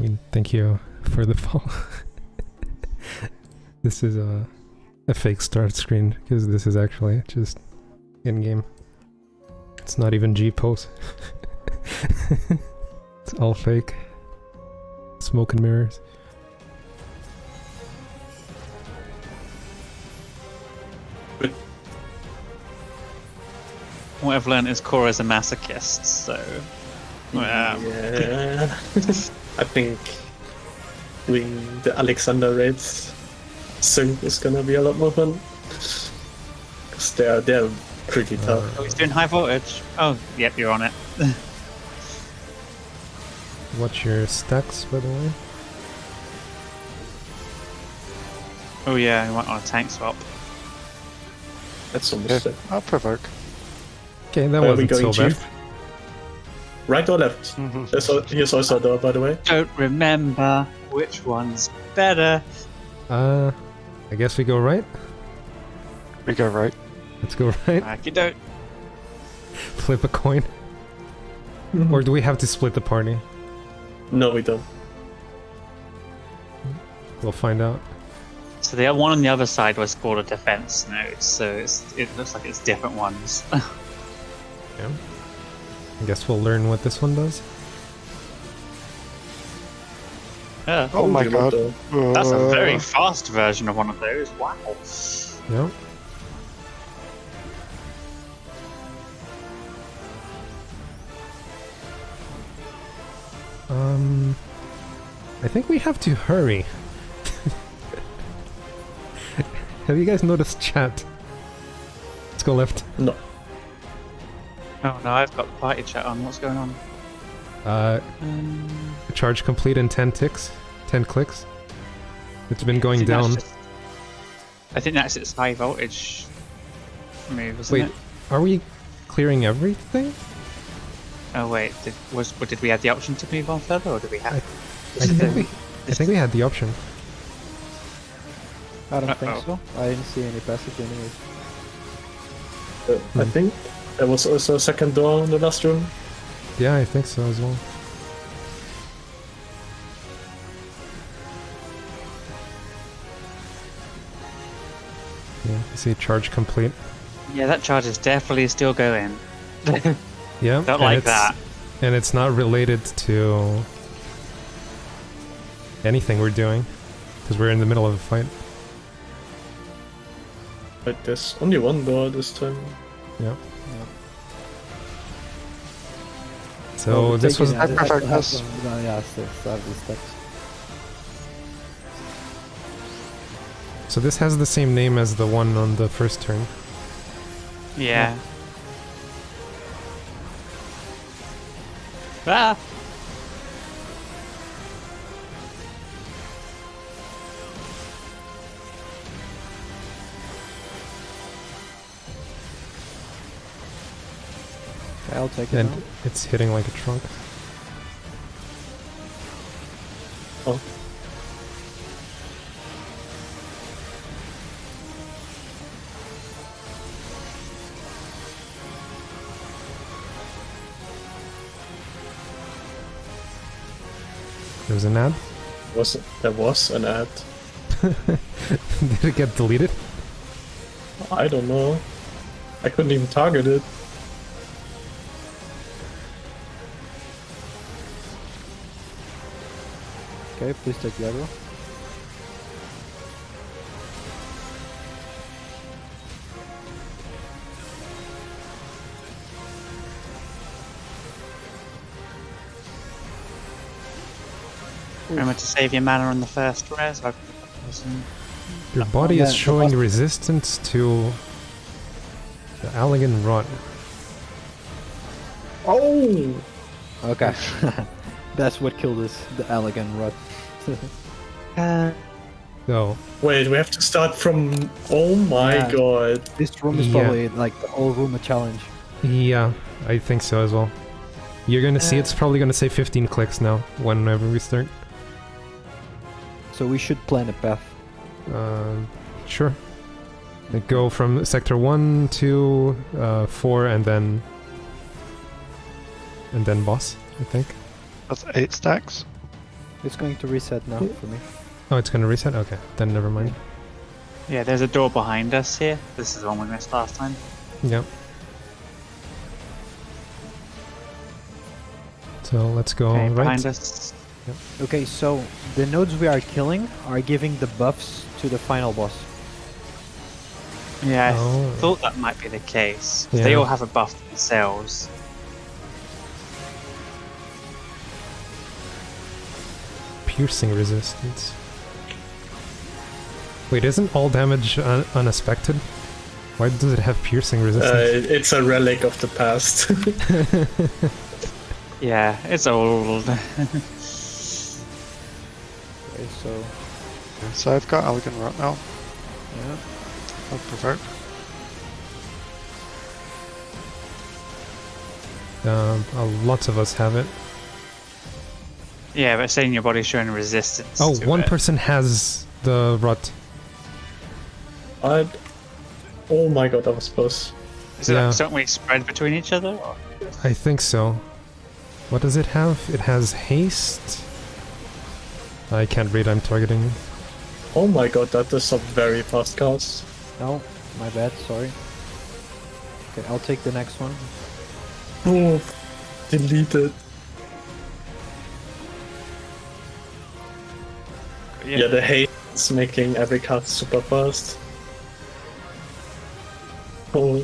I mean, thank you for the follow. this is a, a fake start screen, because this is actually just in-game. It's not even G-pose. it's all fake. Smoke and mirrors. What I've learned is Cora's a masochist, so. Yeah. I think doing the Alexander raids sync is gonna be a lot more fun. Because they're, they're pretty uh, tough. Oh, he's doing high voltage. Oh, yep, you're on it. What's your stacks, by the way? Oh yeah, I went on a tank swap. That's Yeah, almost it. I'll provoke. Okay, that Where are we wasn't so going, bad. Chief? Right or left? Here's, al- here's also a door, by the way. Don't remember which one's better. Uh, I guess we go right? We go right. Let's go right. Aki don't. Flip a coin. Or do we have to split the party? No, we don't. We'll find out. So the one on the other side was called a defense node, so it's, it looks like it's different ones. Yeah. I guess we'll learn what this one does. yeah. Oh my you god. don't, That's a very Uh, fast version of one of those. Wow. Yeah. Um, I think we have to hurry. have you guys noticed chat? Let's go left. No. Oh no, I've got the party chat on. What's going on? Uh, Um, charge complete in 10 ticks, 10 clicks. It's been going think that's down. just- I think that's its high voltage move, isn't Wait, it? are we clearing everything? Oh wait, did, was or did we have the option to move on further, or did we have? I- I think the- we, I think we had the option. I don't Uh-oh. think so. I didn't see any passage anyways. Uh, I think there was also a second door in the last room. Yeah, I think so as well. Yeah, you see charge complete. Yeah, that charge is definitely still going. Yeah, Don't like that. And it's not related to anything we're doing, because we're in the middle of a fight. But there's only one door this time. Yeah. Yeah. So Well, this was taking I perfect, still have yes. some- no, yeah, I still still have these steps. so this has the same name as the one on the first turn. Yeah. Ah! I'll take it And now. it's hitting like a trunk. Oh. There was an ad. Was there was an ad? Did it get deleted? I don't know. I couldn't even target it. Okay, please take the aggro. Remember to save your mana on the first res. Your body is showing resistance to the Allagan Rot. Oh! Okay. That's what killed us, the Allagan Rot. Uh, So Wait, we have to start from. Oh my Yeah. god. this room is Yeah. probably like the whole room a challenge. yeah, I think so as well. You're gonna see Uh. it's probably gonna say 15 clicks now whenever we start. So we should plan a path. Um, sure. Like go from sector one to uh, four, and then and then boss. I think. That's eight stacks. It's going to reset now for me. Oh, it's gonna reset? Okay, then never mind. Yeah, there's a door behind us here. This is the one we missed last time. Yep. So let's go Okay, right. behind us. Yep. Okay, so the nodes we are killing are giving the buffs to the final boss. Yeah, I Oh. thought that might be the case. 'cause They all have a buff themselves. Piercing resistance. Wait, isn't all damage un unaspected? Why does it have piercing Uh, resistance? it's a relic of the past. Yeah, it's old. Okay, so So I've got Allagan Rot now. yeah. I'll provoke. Um, uh, lots of us have it. Yeah, but saying your body's showing resistance. Oh, to one it. person has the rot. I'd... Oh my god, that was close. Is it Yeah. like, don't we spread between each other? Or? I think so. What does it have? It has haste. I can't read, I'm targeting. Oh my god, that is a very fast cast. No, my bad. Sorry. Okay, I'll take the next one. Oh, deleted. Yeah, the hate is making every cast super fast. Oh,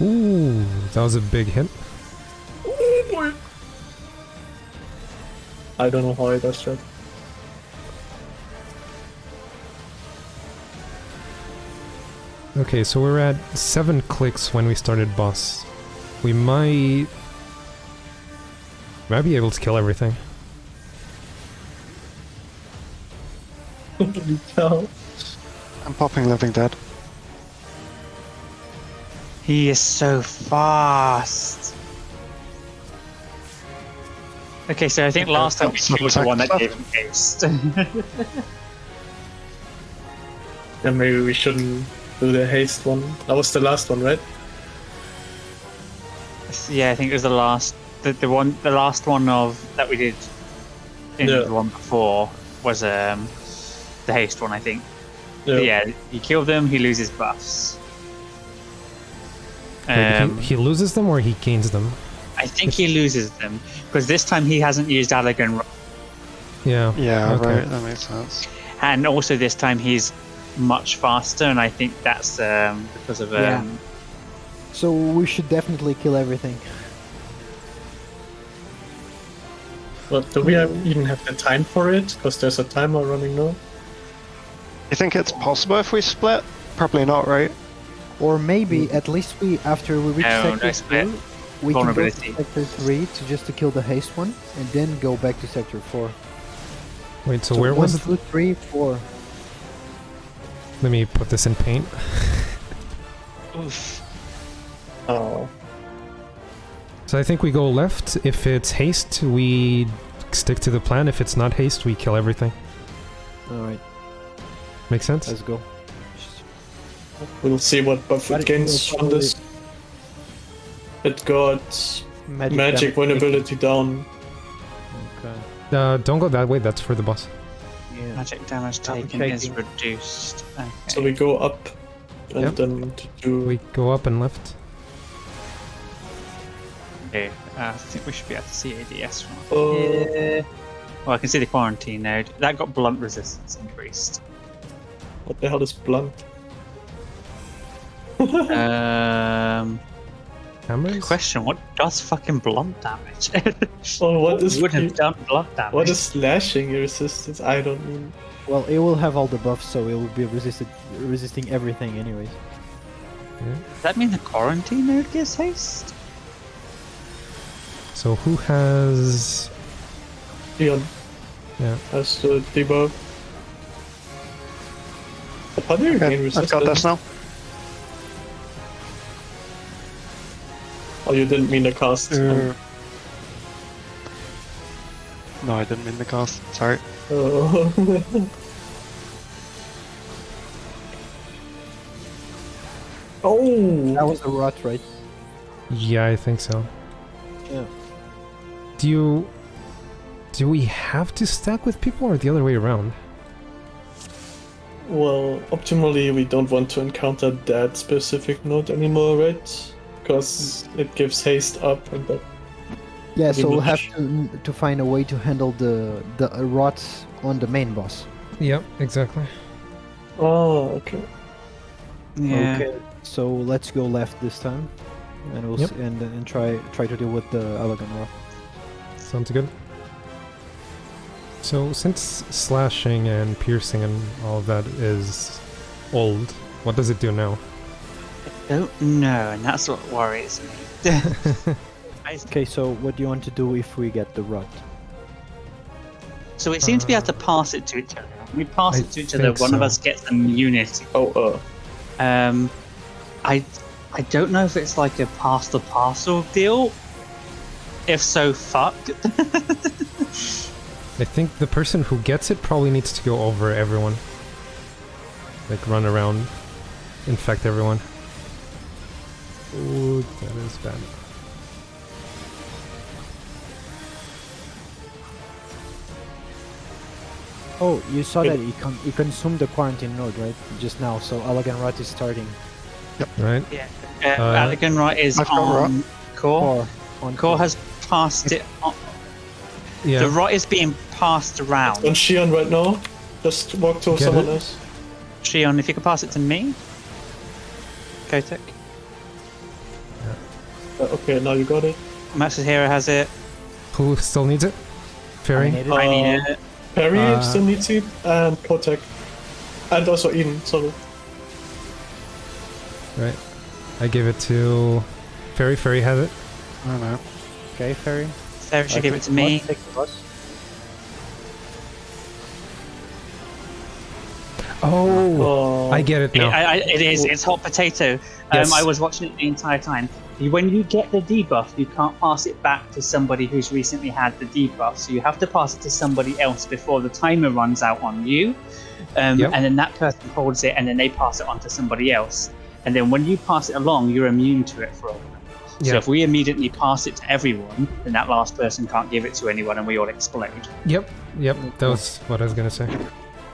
Ooh, that was a big hit. oh boy. I don't know how I does that. Okay, so we're at seven clicks when we started boss. We might... Might be able to kill everything. Holy cow. I'm popping Living Dead. He is so fast. Okay, so I think last time we That's not the one that gave him haste. Yeah, maybe we shouldn't do the haste one. That was the last one, right? yeah, I think it was the last, the, the one, the last one of that we did in Yeah. the one before was um the haste one, I think. Yeah. But yeah, you kill them, he loses buffs. Wait, Um, he, he loses them or he gains them? I think he loses them because this time he hasn't used Allagan, Ro- Yeah. Yeah, Okay. right, that makes sense. and also this time he's much faster, and I think that's um, because of um, Yeah. So we should definitely kill everything. But do we have, even have the time for it? Because there's a timer running now. You think it's possible if we split? Probably not, right? Or maybe hmm. at least we, after we reach No, sector no split. two, we can go to sector three to just to kill the haste one, and then go back to sector four. Wait, so, where was one, it? two, three, four. Let me put this in paint. oof. Oh. So I think we go left. If it's haste, we stick to the plan. If it's not haste, we kill everything. All right, Make sense? let's go. We'll see what buff But it it gains from this. It got Magic, magic vulnerability down. Okay. Uh, don't go that way. That's for the boss. Yeah. Magic damage I'm taken is reduced. Okay. So we go up and Yep. then to do. We go up and left. Okay, uh, I think we should be able to see ADS from up Oh. here. Well, I can see the quarantine node. That got blunt resistance increased. What the hell is blunt? um, Hammers? question: What does fucking blunt damage? Oh, what is would have done blunt damage? what is slashing your resistance? I don't mean. Well, it will have all the buffs, so it will be resisted, resisting everything, anyways. Does that mean the quarantine node gives haste? So who has... Leon Yeah. has the debuff. How do you gain Okay, I've got this now. Oh, you didn't mean the cast. Uh, no, I didn't mean the cast. Sorry. Oh. oh. That was a rot, right? Yeah, I think so. Yeah. Do you... Do we have to stack with people or the other way around? Well, optimally, we don't want to encounter that specific node anymore, right? Because it gives haste up and that. Yeah, so we'll have to to find a way to handle the the uh, rots on the main boss. Yep, exactly. Oh, okay. Yeah. Okay. So let's go left this time, and we'll Yep. s- and and try try to deal with the Elegant Rock. Sounds good. So since slashing and piercing and all of that is old, what does it do now? Don't know, and that's what worries me. Okay, so what do you want to do if we get the rot? so we seem to be able to pass it to each other. We pass I it to each other, think one of us gets immunity. Oh, uh. Um, I I don't know if it's like a pass the parcel deal. If so, fuck. I think the person who gets it probably needs to go over everyone. Like run around, infect everyone. Ooh, that is bad. Oh, you saw It- that he con- he consumed the quarantine node right just now. So Allagan Rot is starting. Right? yeah. Uh, Uh, Allagan Right is I've on core. Core on Core has passed it. On. Yeah. The rot is being passed around. On Shion right now. Just walk to Get someone it? else. Shion, if you could pass it to me. Kotek. Uh, okay, now you got it. Max's Hero has it. Who still needs it? Fairy? I need it. I need Uh, it. Perry Uh, still needs it, and Kotek. And also Eden, sorry. Right. I give it to Fairy. Fairy has it. I don't know. Okay, Fairy. Sarah should give it to me. boss, take the boss. Oh, Oh, I get it It, now. I, I, it is. It's hot potato. Um, I was watching it the entire time. When you get the debuff, you can't pass it back to somebody who's recently had the debuff. So you have to pass it to somebody else before the timer runs out on you. Um, Yep. And then that person holds it, and then they pass it on to somebody else. And then when you pass it along, you're immune to it for a while. So if we immediately pass it to everyone, then that last person can't give it to anyone, and we all explode. Yep, yep, that was what I was gonna say.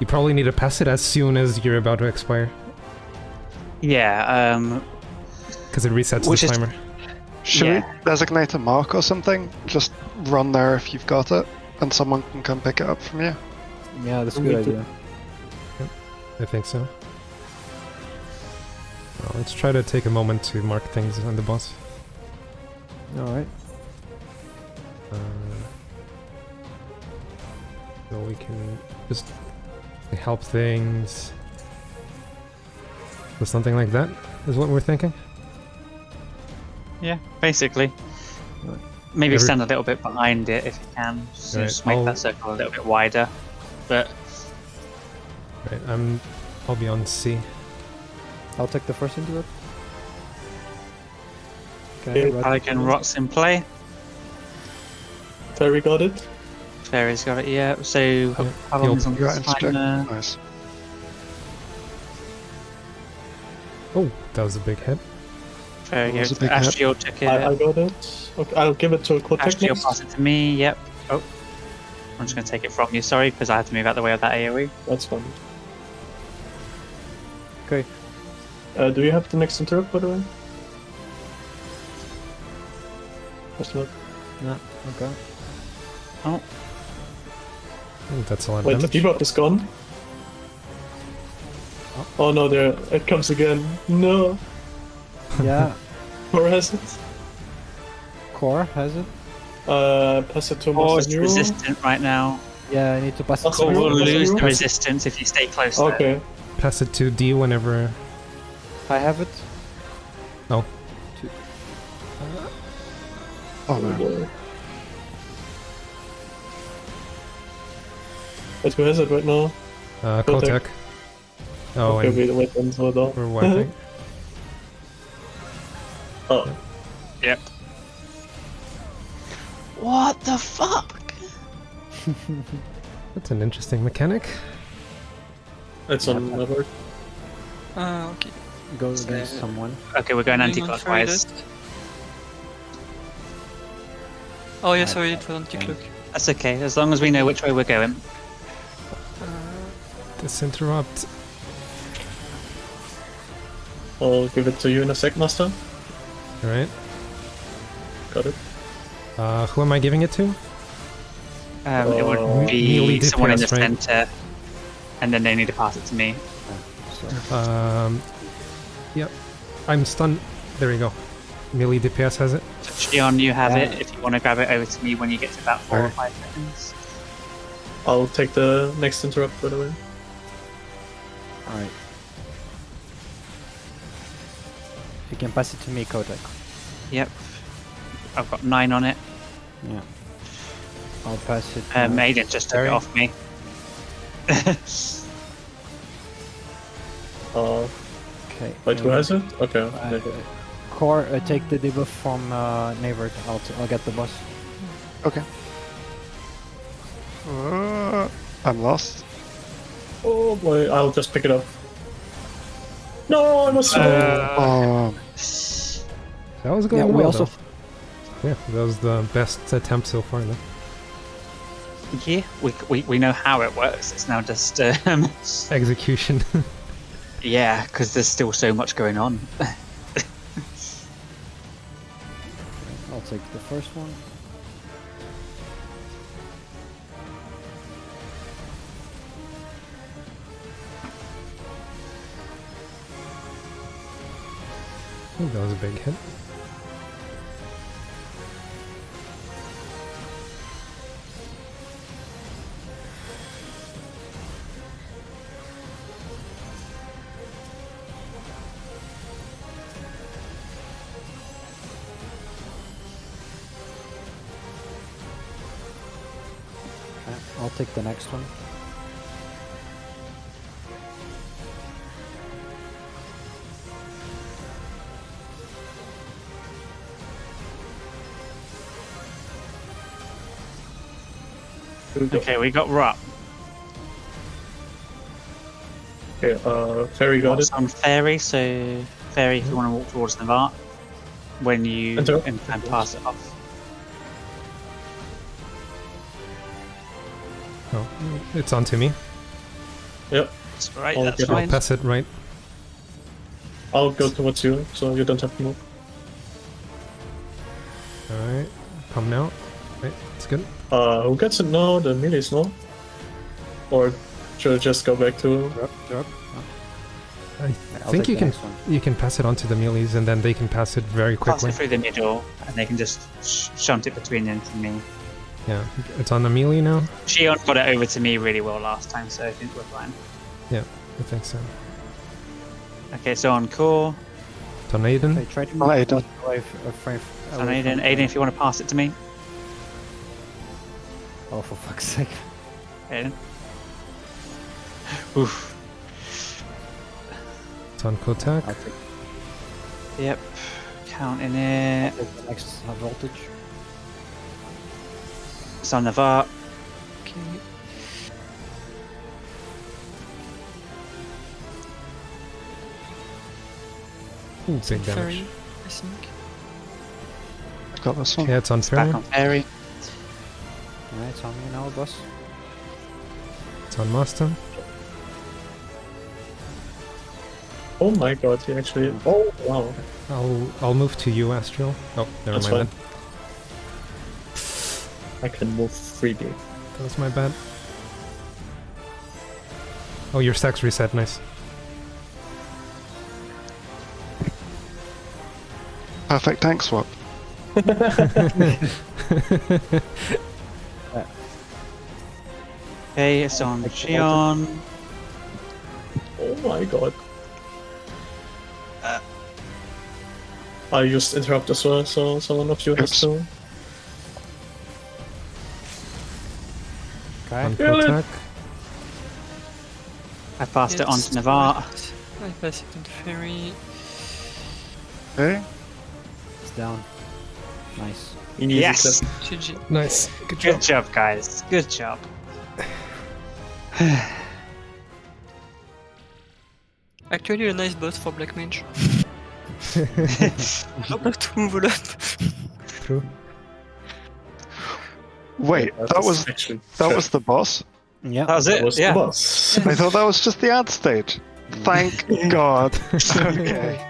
You probably need to pass it as soon as you're about to expire, Yeah. Um, because it resets Which the is- timer. Should Yeah. we designate a mark or something? Just run there if you've got it, and someone can come pick it up from you. Yeah, that's a good do- idea. I think so. Well, let's try to take a moment to mark things on the boss. All right. Uh, so we can just help things. So something like that is what we're thinking. Yeah, basically. Right. Maybe Every- stand a little bit behind it if you can. Just, Right, just make I'll- that circle a little bit wider. But Right, I'm. I'll be on C. I'll take the first into it. Okay, Okay, Rot- Pelican Rot's in play. Perry got it. Fairy's got it, yeah. So how- how long is on You got the inspect. timer? Nice. Oh, that was a big hit. Fairy That was goes a to hit. Took it. I, I got it. Okay, I'll give it to Kotek Astral next. pass it to me, yep. Oh. I'm just going to take it from you, sorry, because I had to move out the way of that. AoE. That's fine. Okay. Uh, do you have the next interrupt, by the way? That's not. No, okay. Oh, that's a lot of Wait, the damage. debuff is gone. Oh no, there it comes again. No, Yeah, or has it? core has it. Uh, pass it to Core is Master Nero. resistant right now. Yeah, I need to pass it. Also, Core will Master lose the resistance if you stay close to it. Okay. Pass it to D whenever. I have it. Oh no. Wait, who has it right now? Uh, Kotek. Kotek. Oh, okay, and wait, wait, then hold on. we're wiping. Oh, Yep. What the fuck? That's an interesting mechanic. it's on another. Ah, okay. Go So- against someone. Okay, we're going anti-clockwise. Oh yeah, sorry, it was anti-clock. That's okay, as long as we know which way we're going. This interrupt. I'll give it to you in a sec, Master. Alright. Got it. Uh, who am I giving it to? Um, it Uh, would melee be someone in the right? center, and then they need to pass it to me. Um, yep. I'm stunned. There you go. Melee DPS has it. So, you have Yeah. it. If you want to grab it over to me when you get to about four or five seconds. I'll take the next interrupt, by the way. alright. You can pass it to me, Kodak. Yep. I've got nine on it. Yeah. I'll pass it. to- Um, Aiden just took it off me. Uh, okay. wait, who uh, has it? Okay. uh, okay. Core, uh, take the debuff from uh, Navert. I'll, t- I'll get the boss. Okay. Uh, I'm lost. Oh boy, I'll just pick it up. No, I was. Uh, Oh, That was going Yeah, well. we also. though. Yeah, that was the best attempt so far. Though. yeah, we, we, we know how it works. It's now just, um, Execution. yeah, because there's still so much going on. take the first one. Think that was a big hit. The next one. okay, we got Rup. Okay, uh, Fairy got it. What's on Fairy? So, Fairy, if you want to walk towards Navarre, when you Enter. and, and pass it off. It's on to me. Yep. That's right, I'll that's get it. I'll pass it right. I'll go towards you, so you don't have to move. Alright. Come now. Right, it's good. Uh, who gets it now? The melees, no? Or should I just go back to? Drop, drop. I I'll think you can one. you can pass it on to the melees and then they can pass it very quickly. Pass quickly. it through the middle, and they can just sh- shunt it between them to me. Yeah, it's on the melee now. Shion got it over to me really well last time, so I think we're fine. Yeah, I think so. Okay, so on core, It's on Aiden. Okay, try to Oh, Aiden. away, f- frame, on away Aiden. Aiden, if you want to pass it to me. Oh, for fuck's sake. Aiden. Oof. It's on Kotek. I'll Yep. Counting it. take the next voltage. It's on Navarre. Okay. Ooh, big damage. Fairy, I think. I've got this one. Yeah, it's on It's back on Fairy. Alright, it's on me now, boss. It's on Master. Oh my god, he actually. Oh wow. I'll I'll move to you, Astral. Oh, never That's mind. fine. I can move freely. That. that was my bad. Oh, your stacks reset. Nice. Perfect tank swap. Okay, it's on Take Shion. Oh my god. Uh. I used interrupt as well, so someone of you has to. Okay. Kill it. I passed it on to Navarre. correct. I pass it on to Fairy. Okay. It's down. Nice. Easy Yes! GG. Nice. Good job. Good job, guys. Good job. Actually, a nice boss for Black Mage. Not to move up. True. Wait, Yeah, that was actually that was the boss. Yeah. That was That it. was yeah. the boss. I thought that was just the ad stage. Thank God. okay.